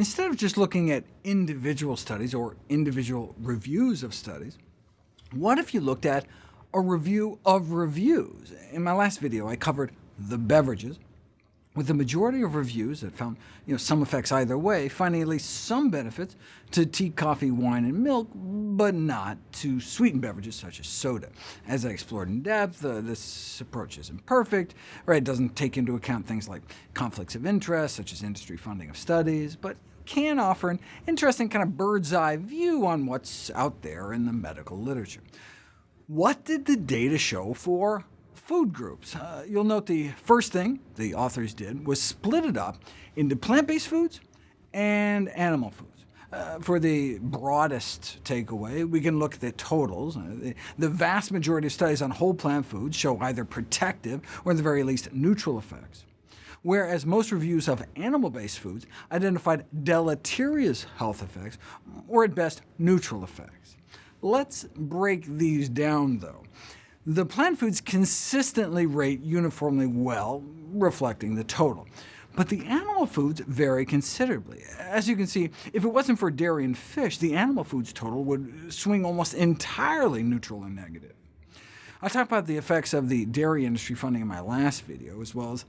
Instead of just looking at individual studies or individual reviews of studies, what if you looked at a review of reviews? In my last video, I covered the beverages, with the majority of reviews that found you know, some effects either way, finding at least some benefits to tea, coffee, wine, and milk, but not to sweetened beverages such as soda. As I explored in depth, uh, this approach isn't perfect, right? It doesn't take into account things like conflicts of interest, such as industry funding of studies, but can offer an interesting kind of bird's-eye view on what's out there in the medical literature. What did the data show for food groups. Uh, you'll note the first thing the authors did was split it up into plant-based foods and animal foods. Uh, for the broadest takeaway, we can look at the totals. Uh, the, the, vast majority of studies on whole plant foods show either protective or at the very least neutral effects, whereas most reviews of animal-based foods identified deleterious health effects, or at best neutral effects. Let's break these down, though. The plant foods consistently rate uniformly well, reflecting the total. But the animal foods vary considerably. As you can see, if it wasn't for dairy and fish, the animal foods total would swing almost entirely neutral and negative. I talked about the effects of the dairy industry funding in my last video, as well as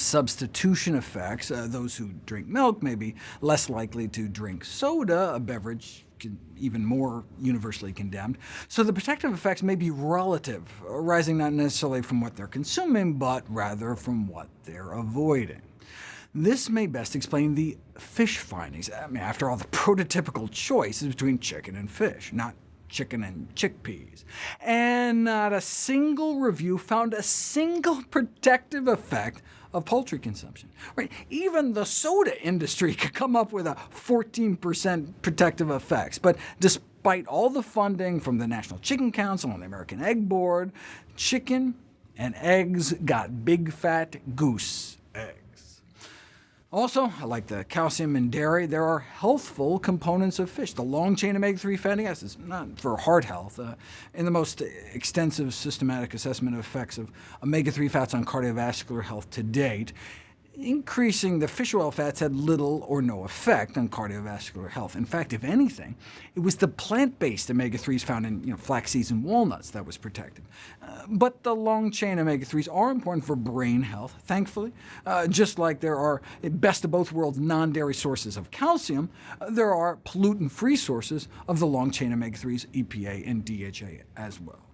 substitution effects. Uh, those who drink milk may be less likely to drink soda, a beverage even more universally condemned. So the protective effects may be relative, arising not necessarily from what they're consuming, but rather from what they're avoiding. This may best explain the fish findings. I mean, after all, the prototypical choice is between chicken and fish, not chicken and chickpeas. And not a single review found a single protective effect of poultry consumption. Right? Even the soda industry could come up with a 14% protective effects, but despite all the funding from the National Chicken Council and the American Egg Board, chicken and eggs got big fat goose eggs. Also, like the calcium in dairy, there are healthful components of fish. The long-chain omega-3 fatty acids, not for heart health. Uh, in the most extensive systematic assessment of effects of omega-3 fats on cardiovascular health to date, increasing the fish oil fats had little or no effect on cardiovascular health. In fact, if anything, it was the plant-based omega-3s found in you know, and walnuts that was protected. Uh, but the long-chain omega-3s are important for brain health, thankfully. Uh, just like there are, best of both worlds, non-dairy sources of calcium, uh, there are pollutant-free sources of the long-chain omega-3s, EPA and DHA as well.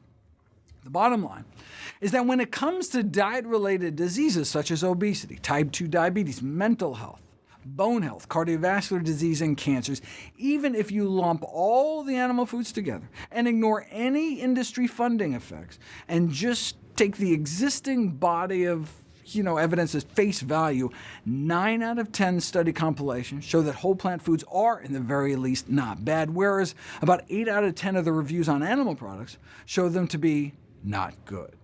The bottom line is that when it comes to diet-related diseases such as obesity, type 2 diabetes, mental health, bone health, cardiovascular disease, and cancers, even if you lump all the animal foods together and ignore any industry funding effects, and just take the existing body of you know, evidence as face value, 9 out of 10 study compilations show that whole plant foods are, in the very least, not bad, whereas about 8 out of 10 of the reviews on animal products show them to be not good.